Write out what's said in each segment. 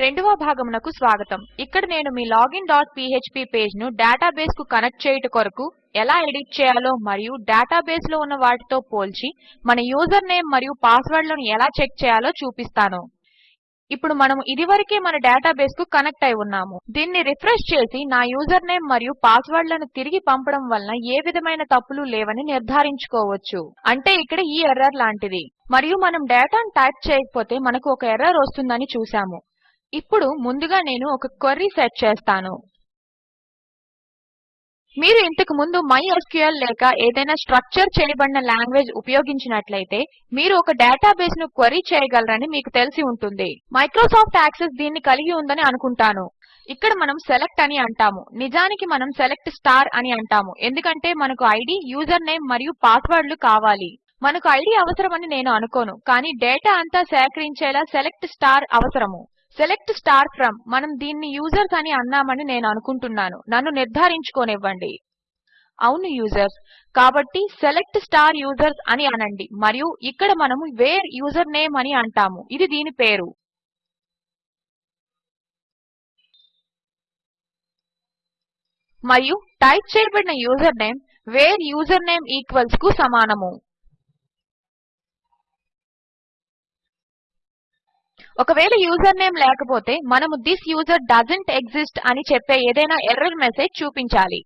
రెండవ భాగమునకు స్వాగతం. ఇక్కడ నేను మీ లాగిన్ డాట్ పీఎచ్పీ పేజ్ను డేటాబేస్కు కనెక్ట్ చేయుట కొరకు ఎలా ఎడిట్ చేయాలో మరియు డేటాబేస్లో ఉన్న వాటితో పోల్చి మన యూజర్ నేమ్ మరియు పాస్వర్డ్లను ఎలా చెక్ చేయాలో చూపిస్తాను. ఇప్పుడు మనము ఇదివరకే మన డేటాబేస్కు కనెక్ట్ అయి ఉన్నాము. దీన్ని రిఫ్రెష్ చేసి నా యూజర్ నేమ్ మరియు పాస్వర్డ్లను తిరిగి పంపడం వలన ఏ విధమైన తప్పులు లేవని నిర్ధారించుకోవచ్చు. అంటే ఇక్కడ ఈ ఎర్రర్ లాంటిది. మరియు మనం డేటాను టైప్ చేయకపోతే మనకు ఒక ఎర్రర్ వస్తుందని చూసాము ఇప్పుడు ముందుగా నేను ఒక క్వెరీ సెట్ చేస్తాను. మీరు ఇంతకు ముందు MySQL లేక ఏదైనా స్ట్రక్చర్ చేయబడిన లాంగ్వేజ్ ఉపయోగించినట్లయితే మీరు ఒక డేటాబేస్ను క్వెరీ చేయగలరని మీకు తెలిసి ఉంటుంది. మైక్రోసాఫ్ట్ యాక్సెస్ దీన్ని కలిగి ఉందని అనుకుంటాను. ఇక్కడ మనం సెలెక్ట్ అని అంటాము. నిజానికి మనం సెలెక్ట్ స్టార్ అని అంటాము. ఎందుకంటే మనకు ఐడి యూజర్ నేమ్ మరియు పాస్వర్డ్లు కావాలి. మనకు ఐడి అవసరమని నేను అనుకోను. కానీ డేటా అంతా సేకరించేలా సెలెక్ట్ స్టార్ అవసరము. సెలెక్ట్ స్టార్ ఫ్రమ్ మనం దీన్ని యూజర్స్ అని అన్నామని నేను అనుకుంటున్నాను. నన్ను నిర్ధారించుకోనివ్వండి. అవును యూజర్స్. కాబట్టి సెలెక్ట్ స్టార్ యూజర్స్ అని అనండి. మరియు ఇక్కడ మనము వేర్ యూజర్ నేమ్ అని అంటాము. ఇది దీని పేరు. మరియు టైప్ చేయబడిన user name where user name ఈక్వల్స్కు సమానము. ఒకవేళ యూజర్ నేమ్ లేకపోతే మనము దిస్ యూజర్ డజంట్ ఎగ్జిస్ట్ అని చెప్పే ఏదైనా ఎర్రర్ మెసేజ్ చూపించాలి.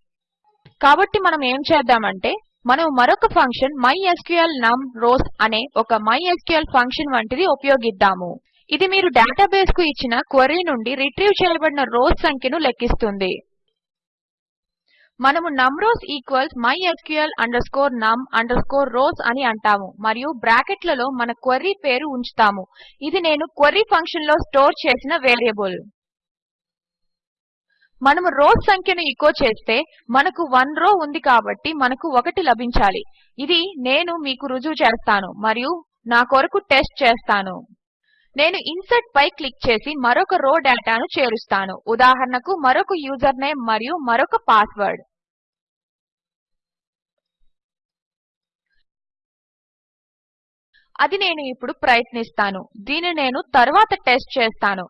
కాబట్టి మనం ఏం చేద్దామంటే మనం మరొక ఫంక్షన్ మైస్క్ల్ నమ్ రౌస్ అనే ఒక మైస్క్ల్ ఫంక్షన్ వంటిది ఉపయోగిద్దాము. ఇది మీరు డేటాబేస్కు ఇచ్చిన క్వెరీ నుండి రిట్రీవ్ చేయబడిన రోస్ సంఖ్యను లెక్కిస్తుంది. మనము numRows equals mysql num rows అని అంటాము మరియు బ్రాకెట్లలో మన క్వెరీ పేరు ఉంచుతాము. ఇది నేను క్వెరీ ఫంక్షన్లో స్టోర్ చేసిన వేరియబుల్. మనము రోస్ సంఖ్యను ఎచో చేస్తే మనకు 1 రౌ ఉంది కాబట్టి మనకు ఒకటి లభించాలి. ఇది నేను మీకు రుజువు చేస్తాను మరియు నా కొరకు టెస్ట్ చేస్తాను. నేను ఇన్సర్ట్ పై క్లిక్ చేసి మరొక రో డేటాను చేరుస్తాను. ఉదాహరణకు మరొక యూజర్ నేమ్ మరియు మరొక పాస్వర్డ్. అది నేను ఇప్పుడు ప్రయత్నిస్తాను. దీన్ని నేను తర్వాత టెస్ట్ చేస్తాను.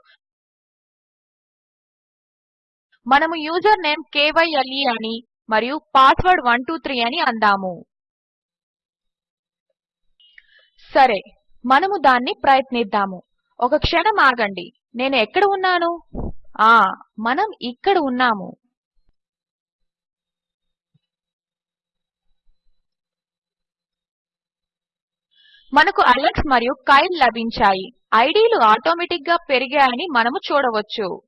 మనము యూజర్ నేమ్ కేవైఎల్ఈ అని మరియు పాస్వర్డ్ 123 అని అందాము. సరే మనము దాన్ని ప్రయత్నిద్దాము. ఒక క్షణం ఆగండి. నేను ఎక్కడ ఉన్నాను? ఆ మనం ఇక్కడ ఉన్నాము. మనకు అలెక్స్ మరియు కైల్ లభించాయి. ఐడీలు ఆటోమేటిక్గా పెరిగాయని మనము చూడవచ్చు.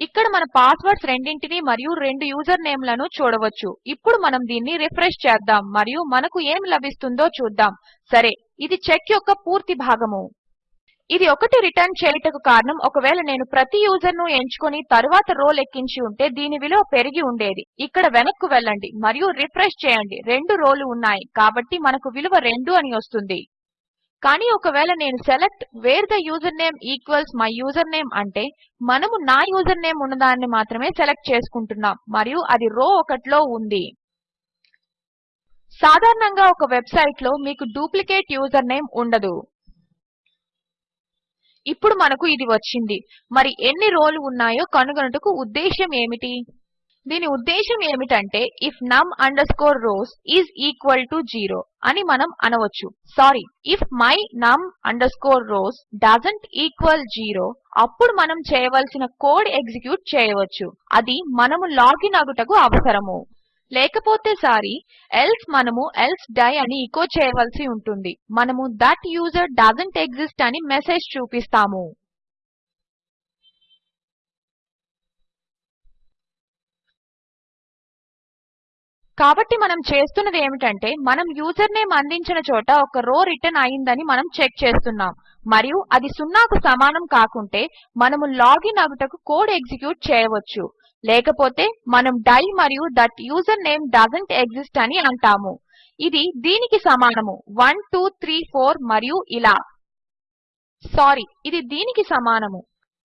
ఇక్కడ మన పాస్వర్డ్స్ రెండింటిని మరియు రెండు యూజర్ నేమ్లను చూడవచ్చు. ఇప్పుడు మనం దీన్ని రిఫ్రెష్ చేద్దాం మరియు మనకు ఏమి లభిస్తుందో చూద్దాం. సరే ఇది చెక్ యొక్క పూర్తి భాగము. ఇది ఒకటి రిటర్న్ చేయుటకు కారణం. ఒకవేళ నేను ప్రతి యూజర్ను ఎంచుకొని తరువాత రోల్ ఎక్కించి ఉంటే దీని విలువ పెరిగి ఉండేది. ఇక్కడ వెనక్కు వెళ్ళండి మరియు రిఫ్రెష్ చేయండి. రెండు రోలు ఉన్నాయి కాబట్టి మనకు విలువ రెండు అని వస్తుంది. కానీ ఒకవేళ నేను select where the user name equals my username అంటే మనము నా యూజర్ నేమ్ ఉన్నదాన్ని మాత్రమే సెలెక్ట్ చేసుకుంటున్నాం మరియు అది రో ఒకటిలో ఉంది. సాధారణంగా ఒక వెబ్సైట్లో మీకు డూప్లికేట్ యూజర్ నేమ్ ఉండదు. ఇప్పుడు మనకు ఇది వచ్చింది. మరి ఎన్ని రోలు ఉన్నాయో కనుగొనుటకు ఉద్దేశం ఏమిటి? దీని ఉద్దేశం ఏమిటంటే if num underscore rows is equal to zero అని మనం అనవచ్చు. Sorry if my num underscore rows doesn't equal zero అప్పుడు మనం చేయవలసిన కోడ్ ఎగ్జిక్యూట్ చేయవచ్చు. అది మనము లాగిన్ అగుటకు అవసరము. లేకపోతే సారీ ఎల్స్ మనము ఎల్స్ డై అని ఎచో చేయవలసి ఉంటుంది. మనము దట్ యూజర్ డోసెంట్ ఎగ్జిస్ట్ అని మెసేజ్ చూపిస్తాము. కాబట్టి మనం చేస్తున్నది ఏమిటంటే మనం యూజర్ నేమ్ అందించిన చోట ఒక రో రిటర్న్ అయిందని మనం చెక్ చేస్తున్నాం. మరియు అది సున్నాకు సమానం కాకుంటే మనము లాగిన్ అగుటకు కోడ్ ఎగ్జిక్యూట్ చేయవచ్చు. లేకపోతే మనం డై మరియు that user name doesn't exist అని అంటాము. ఇది దీనికి సమానము. 1234 మరియు ఇలా. సారీ ఇది దీనికి సమానము.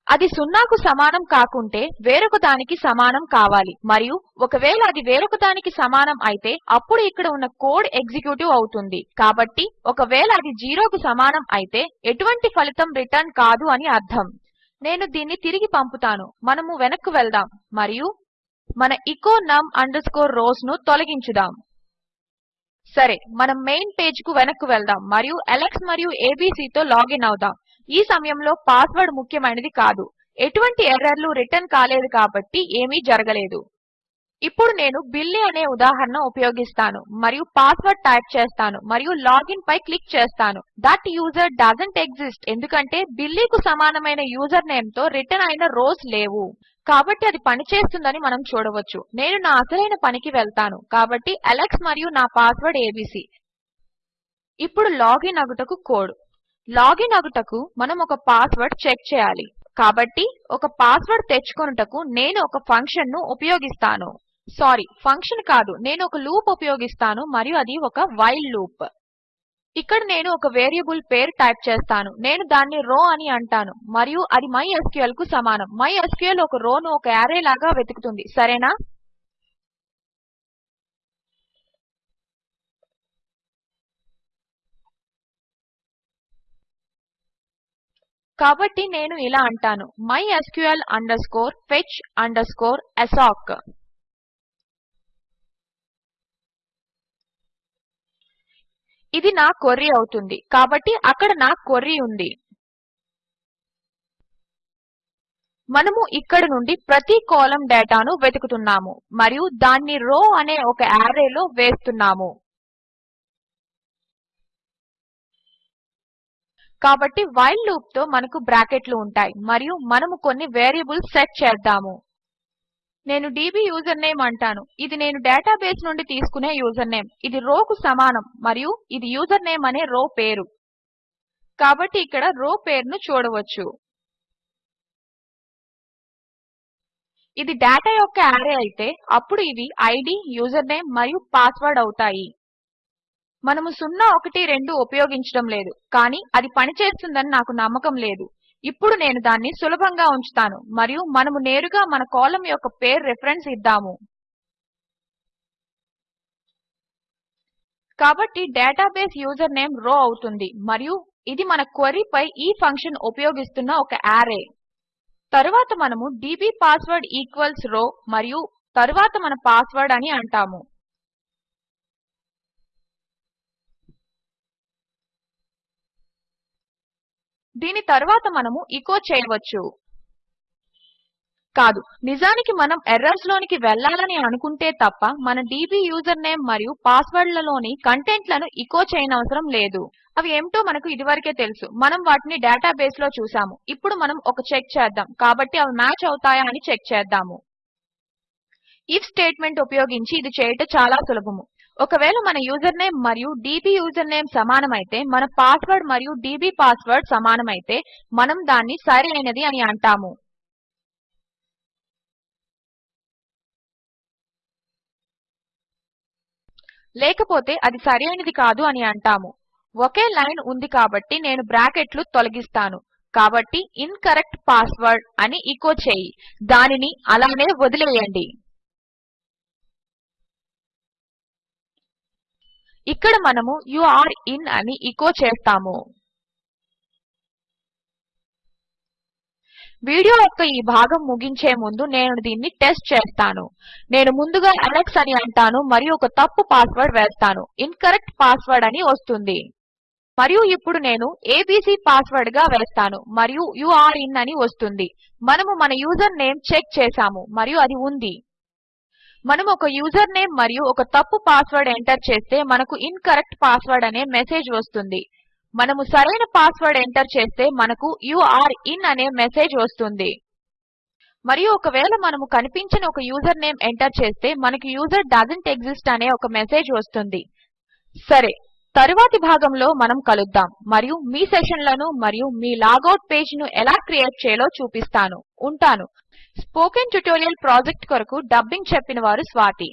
అది సున్నాకు సమానం కాకుంటే వేరొక దానికి సమానం కావాలి. మరియు ఒకవేళ అది వేరొక దానికి సమానం అయితే అప్పుడు ఇక్కడ ఉన్న కోడ్ ఎగ్జిక్యూటివ్ అవుతుంది. కాబట్టి ఒకవేళ అది జీరోకు సమానం అయితే ఎటువంటి ఫలితం రిటర్న్ కాదు అని అర్థం. నేను దీన్ని తిరిగి పంపుతాను. మనము వెనక్కు వెళ్దాం మరియు మన ఎచో num rows ను తొలగించుదాం. సరే మనం మెయిన్ పేజ్కు వెనక్కు వెళ్దాం మరియు అలెక్స్ మరియు ఏబీసీతో లాగిన్ అవుదాం. ఈ సమయంలో పాస్వర్డ్ ముఖ్యమైనది కాదు. ఎటువంటి ఎర్రర్లు రిటర్న్ కాలేదు కాబట్టి ఏమీ జరగలేదు. ఇప్పుడు నేను బిల్లీ అనే ఉదాహరణ ఉపయోగిస్తాను మరియు పాస్వర్డ్ టైప్ చేస్తాను మరియు లాగిన్ పై క్లిక్ చేస్తాను. దట్ యూజర్ డజంట్ ఎగ్జిస్ట్ ఎందుకంటే బిల్లీకు సమానమైన యూజర్ నేమ్తో రిటర్న్ అయిన రోస్ లేవు. కాబట్టి అది పనిచేస్తుందని మనం చూడవచ్చు. నేను నా అసలైన పనికి వెళ్తాను కాబట్టి అలెక్స్ మరియు నా పాస్వర్డ్ ఏబీసీ ఇప్పుడు లాగిన్ అగుటకు కోడ్ లాగిన్ అగుటకు మనం ఒక పాస్వర్డ్ చెక్ చేయాలి. కాబట్టి ఒక పాస్వర్డ్ తెచ్చుకొనుటకు నేను ఒక ఫంక్షన్ను ఉపయోగిస్తాను. సారీ ఫంక్షన్ కాదు. నేను ఒక లూప్ ఉపయోగిస్తాను మరియు అది ఒక వైల్ లూప్ ఇక్కడ నేను ఒక వేరియబుల్ పేరు టైప్ చేస్తాను. నేను దాన్ని రో అని అంటాను మరియు అది మైస్క్ల్కు సమానం. మైస్క్ల్ ఒక రోను ఒక యారే లాగా వెతుకుతుంది. సరేనా? కాబట్టి నేను ఇలా అంటాను. Mysql fetch assoc ఇది నా క్వెరీ అవుతుంది కాబట్టి అక్కడ నా క్వెరీ ఉంది. మనము ఇక్కడ నుండి ప్రతి కాలం డేటాను వెతుకుతున్నాము మరియు దాన్ని రో అనే ఒక యారేలో వేస్తున్నాము. కాబట్టి వైల్ లూప్తో మనకు బ్రాకెట్లు ఉంటాయి మరియు మనము కొన్ని వేరియబుల్స్ సెట్ చేద్దాము. నేను డీబీ యూజర్నేమ్ అంటాను. ఇది నేను డేటాబేస్ నుండి తీసుకునే యూజర్నేమ్. ఇది రోకు సమానం మరియు ఇది యూజర్నేమ్ అనే రో పేరు. కాబట్టి ఇక్కడ రో పేరును చూడవచ్చు. ఇది డేటా యొక్క అర్రే అయితే అప్పుడు ఇవి యూజర్ యూజర్నేమ్ మరియు పాస్వర్డ్ అవుతాయి. మనము 012 ఉపయోగించడం లేదు. కానీ అది పనిచేస్తుందని నాకు నమ్మకం లేదు. ఇప్పుడు నేను దాన్ని సులభంగా ఉంచుతాను మరియు మనము నేరుగా మన కాలమ్ యొక్క పేరు రిఫరెన్స్ ఇద్దాము. కాబట్టి డేటాబేస్ యూజర్ నేమ్ రో అవుతుంది మరియు ఇది మన క్వెరీ పై ఈ ఫంక్షన్ ఉపయోగిస్తున్న ఒక యారే తరువాత మనము డీబీ పాస్వర్డ్ ఈక్వల్స్ రో మరియు తరువాత మన పాస్వర్డ్ అని అంటాము. దీని తర్వాత మనము ఎచో చేయవచ్చు. కాదు నిజానికి మనం ఎర్రర్స్ లోనికి వెళ్ళాలని అనుకుంటే తప్ప మన డీబీ యూజర్నేమ్ మరియు పాస్వర్డ్లలోని కంటెంట్లను కంటెంట్ చేయనవసరం లేదు. అవి ఏమిటో మనకు ఇదివరకే తెలుసు. మనం వాటిని డేటాబేస్లో చూసాము ఇప్పుడు మనం ఒక చెక్ చేద్దాం. కాబట్టి అవి మ్యాచ్ అవుతాయా అని చెక్ చేద్దాము. ఇఫ్ స్టేట్మెంట్ ఉపయోగించి ఇది చేయుట చాలా సులభము. ఒకవేళ మన యూజర్నేమ్ మరియు డీబీ యూజర్నేమ్ సమానమైతే మన పాస్వర్డ్ మరియు డీబీ పాస్వర్డ్ సమానమైతే మనం దాన్ని సరైనది అని అంటాము. లేకపోతే అది సరైనది కాదు అని అంటాము. ఒకే లైన్ ఉంది కాబట్టి నేను బ్రాకెట్లు తొలగిస్తాను. కాబట్టి ఇన్కరెక్ట్ పాస్వర్డ్ అని ఎచో చేయి. దానిని అలానే వదిలేయండి. ఇక్కడ మనము యూరే ఇన్ అని ఈకో చేస్తాము. వీడియో యొక్క ఈ భాగం ముగించే ముందు నేను దీన్ని టెస్ట్ చేస్తాను. నేను ముందుగా అలెక్స్ అని అంటాను మరియు ఒక తప్పు పాస్వర్డ్ వేస్తాను. ఇన్కరెక్ట్ పాస్వర్డ్ అని వస్తుంది. మరియు ఇప్పుడు నేను ఏబీసీ పాస్వర్డ్గా వేస్తాను మరియు యూరే ఇన్ అని వస్తుంది. మనము మన యూజర్ నేమ్ చెక్ చేసాము మరియు అది ఉంది. మనము ఒక యూజర్ నేమ్ మరియు ఒక తప్పు పాస్వర్డ్ ఎంటర్ చేస్తే మనకు ఇన్కరెక్ట్ పాస్వర్డ్ అనే మెసేజ్ వస్తుంది. మనము సరైన పాస్వర్డ్ ఎంటర్ చేస్తే మనకు యూరే ఇన్ అనే మెసేజ్ వస్తుంది. మరియు ఒకవేళ మనము కనిపించిన ఒక యూజర్ నేమ్ ఎంటర్ చేస్తే మనకు యూజర్ డజంట్ ఎగ్జిస్ట్ అనే ఒక మెసేజ్ వస్తుంది. సరే తరువాతి భాగంలో మనం కలుద్దాం మరియు మీ సెషన్లను మరియు మీ లాగౌట్ పేజ్ను ఎలా క్రియేట్ చేయాలో చూపిస్తాను. ఉంటాను. స్పోకెన్ ట్యుటోరియల్ ప్రాజెక్ట్ కొరకు డబ్బింగ్ చెప్పినవారు స్వాతి.